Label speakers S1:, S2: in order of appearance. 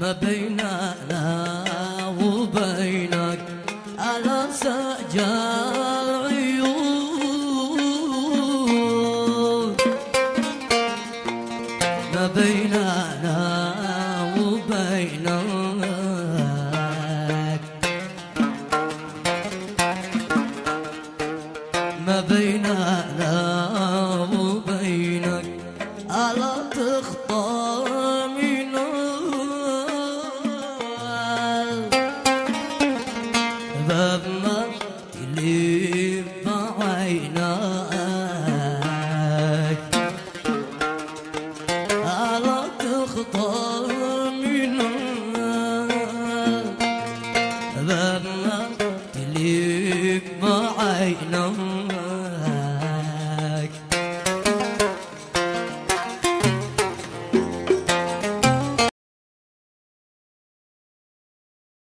S1: ما بيننا وبينك على سجال عيون. ما بيننا وبينك ما بيننا وبينك على تخطر بابما تليب عيناك على تخطر من عيناك